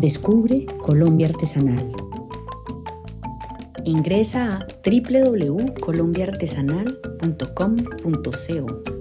Descubre Colombia Artesanal. Ingresa a www.colombiaartesanal.com.co